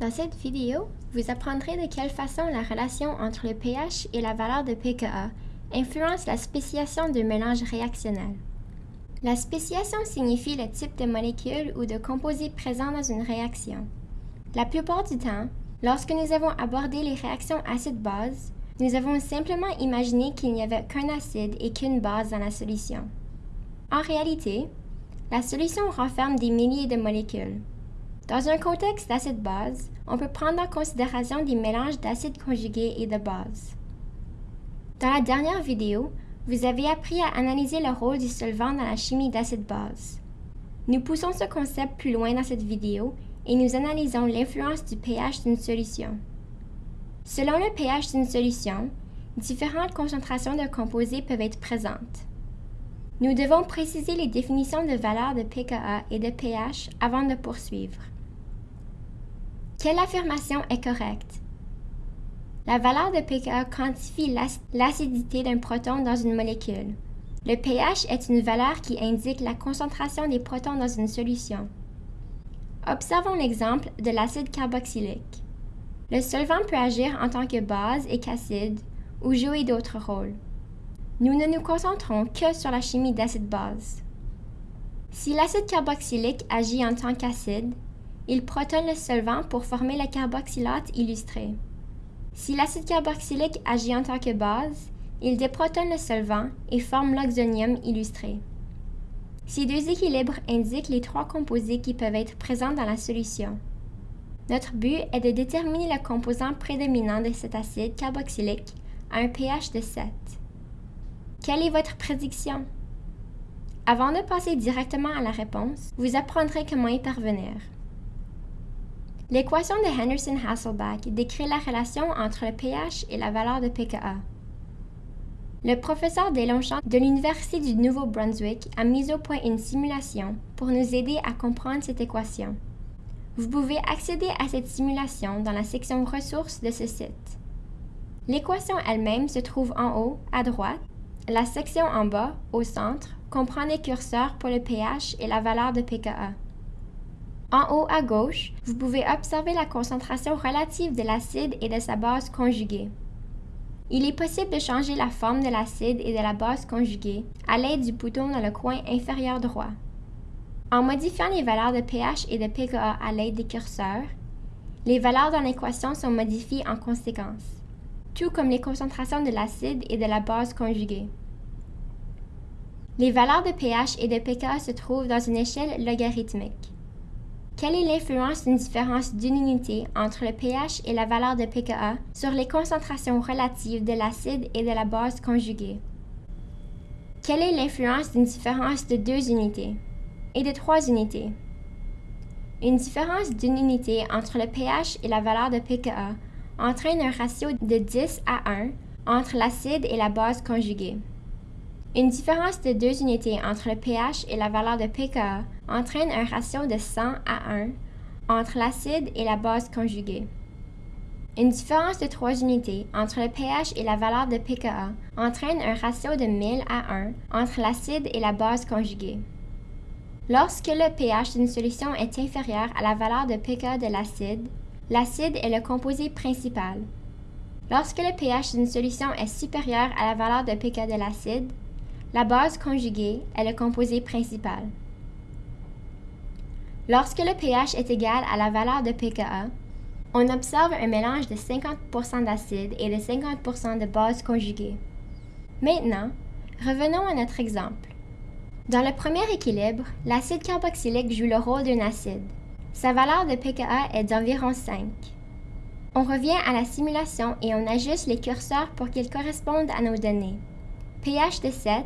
Dans cette vidéo, vous apprendrez de quelle façon la relation entre le pH et la valeur de pKa influence la spéciation d'un mélange réactionnel. La spéciation signifie le type de molécule ou de composé présent dans une réaction. La plupart du temps, lorsque nous avons abordé les réactions acide-base, nous avons simplement imaginé qu'il n'y avait qu'un acide et qu'une base dans la solution. En réalité, la solution renferme des milliers de molécules. Dans un contexte d'acide-base, on peut prendre en considération des mélanges d'acides conjugués et de bases. Dans la dernière vidéo, vous avez appris à analyser le rôle du solvant dans la chimie d'acide-base. Nous poussons ce concept plus loin dans cette vidéo et nous analysons l'influence du pH d'une solution. Selon le pH d'une solution, différentes concentrations de composés peuvent être présentes. Nous devons préciser les définitions de valeurs de pKa et de pH avant de poursuivre. Quelle affirmation est correcte? La valeur de pKa quantifie l'acidité d'un proton dans une molécule. Le pH est une valeur qui indique la concentration des protons dans une solution. Observons l'exemple de l'acide carboxylique. Le solvant peut agir en tant que base et qu'acide ou jouer d'autres rôles. Nous ne nous concentrons que sur la chimie d'acide-base. Si l'acide carboxylique agit en tant qu'acide, il protonne le solvant pour former le carboxylate illustré. Si l'acide carboxylique agit en tant que base, il déprotonne le solvant et forme l'oxonium illustré. Ces deux équilibres indiquent les trois composés qui peuvent être présents dans la solution. Notre but est de déterminer le composant prédominant de cet acide carboxylique à un pH de 7. Quelle est votre prédiction? Avant de passer directement à la réponse, vous apprendrez comment y parvenir. L'équation de Henderson-Hasselbalch décrit la relation entre le pH et la valeur de pKa. Le professeur Deslongchamps de l'Université du Nouveau-Brunswick a mis au point une simulation pour nous aider à comprendre cette équation. Vous pouvez accéder à cette simulation dans la section Ressources de ce site. L'équation elle-même se trouve en haut, à droite. La section en bas, au centre, comprend les curseurs pour le pH et la valeur de pKa. En haut à gauche, vous pouvez observer la concentration relative de l'acide et de sa base conjuguée. Il est possible de changer la forme de l'acide et de la base conjuguée à l'aide du bouton dans le coin inférieur droit. En modifiant les valeurs de pH et de pKa à l'aide des curseurs, les valeurs dans l'équation sont modifiées en conséquence, tout comme les concentrations de l'acide et de la base conjuguée. Les valeurs de pH et de pKa se trouvent dans une échelle logarithmique. Quelle est l'influence d'une différence d'une unité entre le pH et la valeur de pKa sur les concentrations relatives de l'acide et de la base conjuguée? Quelle est l'influence d'une différence de deux unités et de trois unités? Une différence d'une unité entre le pH et la valeur de pKa entraîne un ratio de 10 à 1 entre l'acide et la base conjuguée. Une différence de deux unités entre le pH et la valeur de pKa entraîne un ratio de 100 à 1 entre l'acide et la base conjuguée. Une différence de trois unités entre le pH et la valeur de pKa entraîne un ratio de 1000 à 1 entre l'acide et la base conjuguée. Lorsque le pH d'une solution est inférieur à la valeur de pKa de l'acide, l'acide est le composé principal. Lorsque le pH d'une solution est supérieur à la valeur de pKa de l'acide, la base conjuguée est le composé principal. Lorsque le pH est égal à la valeur de pKa, on observe un mélange de 50% d'acide et de 50% de base conjuguée. Maintenant, revenons à notre exemple. Dans le premier équilibre, l'acide carboxylique joue le rôle d'un acide. Sa valeur de pKa est d'environ 5. On revient à la simulation et on ajuste les curseurs pour qu'ils correspondent à nos données pH de 7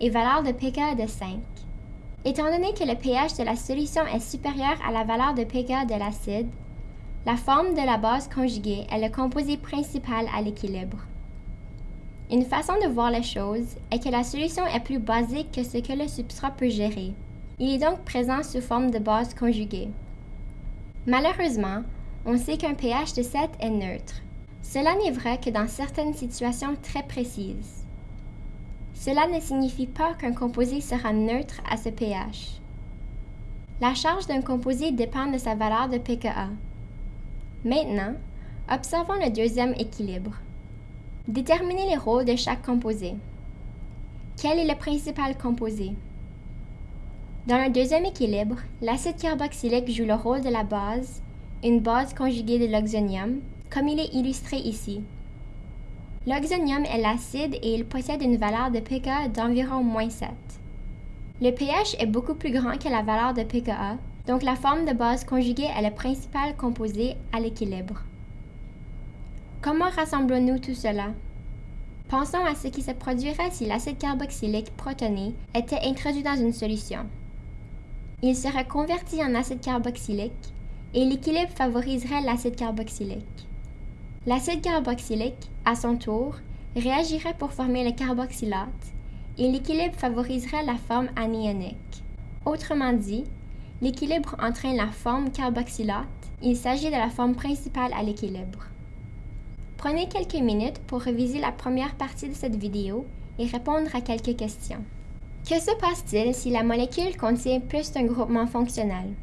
et valeur de pKa de 5. Étant donné que le pH de la solution est supérieur à la valeur de pKa de l'acide, la forme de la base conjuguée est le composé principal à l'équilibre. Une façon de voir les choses est que la solution est plus basique que ce que le substrat peut gérer. Il est donc présent sous forme de base conjuguée. Malheureusement, on sait qu'un pH de 7 est neutre. Cela n'est vrai que dans certaines situations très précises. Cela ne signifie pas qu'un composé sera neutre à ce pH. La charge d'un composé dépend de sa valeur de pKa. Maintenant, observons le deuxième équilibre. Déterminez les rôles de chaque composé. Quel est le principal composé? Dans le deuxième équilibre, l'acide carboxylique joue le rôle de la base, une base conjuguée de l'oxonium, comme il est illustré ici. L'oxonium est l'acide et il possède une valeur de pKa d'environ moins 7. Le pH est beaucoup plus grand que la valeur de pKa, donc la forme de base conjuguée est le principal composé à l'équilibre. Comment rassemblons-nous tout cela? Pensons à ce qui se produirait si l'acide carboxylique protoné était introduit dans une solution. Il serait converti en acide carboxylique et l'équilibre favoriserait l'acide carboxylique. L'acide carboxylique, à son tour, réagirait pour former le carboxylate et l'équilibre favoriserait la forme anionique. Autrement dit, l'équilibre entraîne la forme carboxylate, il s'agit de la forme principale à l'équilibre. Prenez quelques minutes pour réviser la première partie de cette vidéo et répondre à quelques questions. Que se passe-t-il si la molécule contient plus d'un groupement fonctionnel?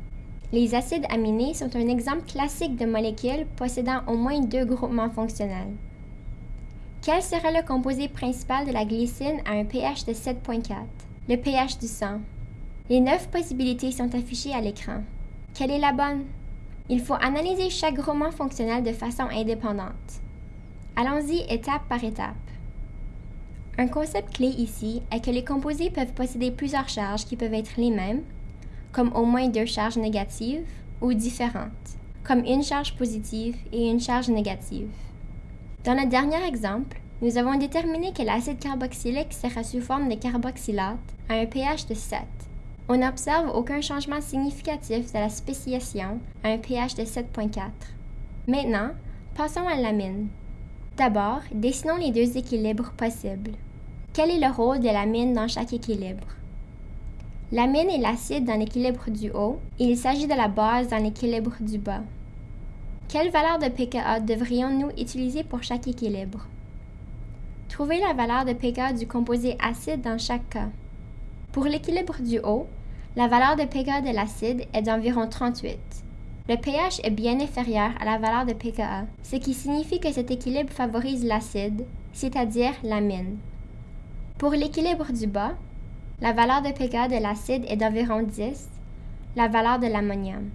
Les acides aminés sont un exemple classique de molécules possédant au moins deux groupements fonctionnels. Quel serait le composé principal de la glycine à un pH de 7.4? Le pH du sang. Les neuf possibilités sont affichées à l'écran. Quelle est la bonne? Il faut analyser chaque groupement fonctionnel de façon indépendante. Allons-y étape par étape. Un concept clé ici est que les composés peuvent posséder plusieurs charges qui peuvent être les mêmes, comme au moins deux charges négatives, ou différentes, comme une charge positive et une charge négative. Dans le dernier exemple, nous avons déterminé que l'acide carboxylique sera sous forme de carboxylate à un pH de 7. On n'observe aucun changement significatif de la spéciation à un pH de 7.4. Maintenant, passons à l'amine. D'abord, dessinons les deux équilibres possibles. Quel est le rôle de l'amine dans chaque équilibre? L'amine est l'acide dans l'équilibre du haut et il s'agit de la base dans l'équilibre du bas. Quelle valeur de pKa devrions-nous utiliser pour chaque équilibre? Trouvez la valeur de pKa du composé acide dans chaque cas. Pour l'équilibre du haut, la valeur de pKa de l'acide est d'environ 38. Le pH est bien inférieur à la valeur de pKa, ce qui signifie que cet équilibre favorise l'acide, c'est-à-dire l'amine. Pour l'équilibre du bas, la valeur de pKa de l'acide est d'environ 10, la valeur de l'ammonium.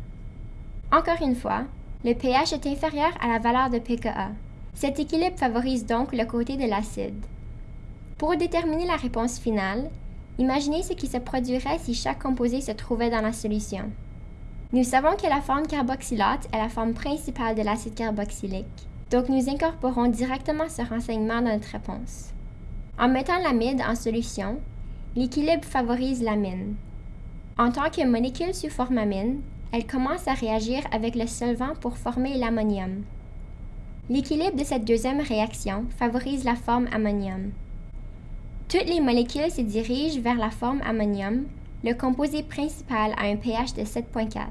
Encore une fois, le pH est inférieur à la valeur de pKa. Cet équilibre favorise donc le côté de l'acide. Pour déterminer la réponse finale, imaginez ce qui se produirait si chaque composé se trouvait dans la solution. Nous savons que la forme carboxylate est la forme principale de l'acide carboxylique, donc nous incorporons directement ce renseignement dans notre réponse. En mettant l'amide en solution, L'équilibre favorise l'amine. En tant que molécule sous forme amine, elle commence à réagir avec le solvant pour former l'ammonium. L'équilibre de cette deuxième réaction favorise la forme ammonium. Toutes les molécules se dirigent vers la forme ammonium, le composé principal à un pH de 7.4.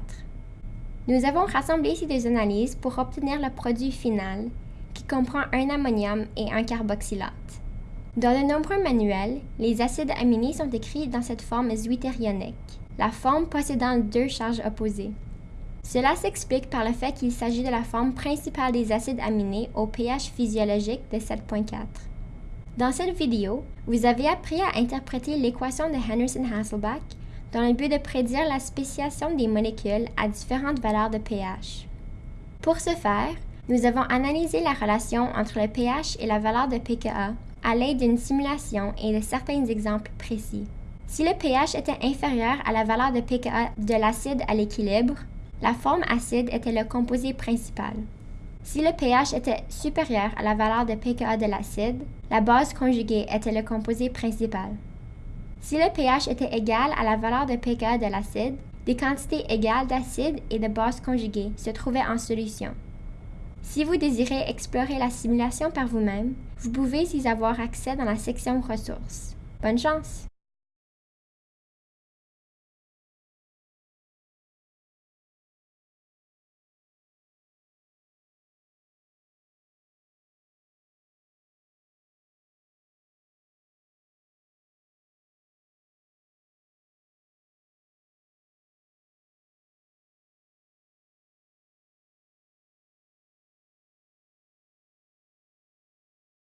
Nous avons rassemblé ces deux analyses pour obtenir le produit final, qui comprend un ammonium et un carboxylate. Dans de nombreux manuels, les acides aminés sont écrits dans cette forme zwitterionique, la forme possédant deux charges opposées. Cela s'explique par le fait qu'il s'agit de la forme principale des acides aminés au pH physiologique de 7.4. Dans cette vidéo, vous avez appris à interpréter l'équation de Henderson-Hasselbalch dans le but de prédire la spéciation des molécules à différentes valeurs de pH. Pour ce faire, nous avons analysé la relation entre le pH et la valeur de pKa à l'aide d'une simulation et de certains exemples précis. Si le pH était inférieur à la valeur de pKa de l'acide à l'équilibre, la forme acide était le composé principal. Si le pH était supérieur à la valeur de pKa de l'acide, la base conjuguée était le composé principal. Si le pH était égal à la valeur de pKa de l'acide, des quantités égales d'acide et de base conjuguée se trouvaient en solution. Si vous désirez explorer la simulation par vous-même, vous pouvez y avoir accès dans la section Ressources. Bonne chance!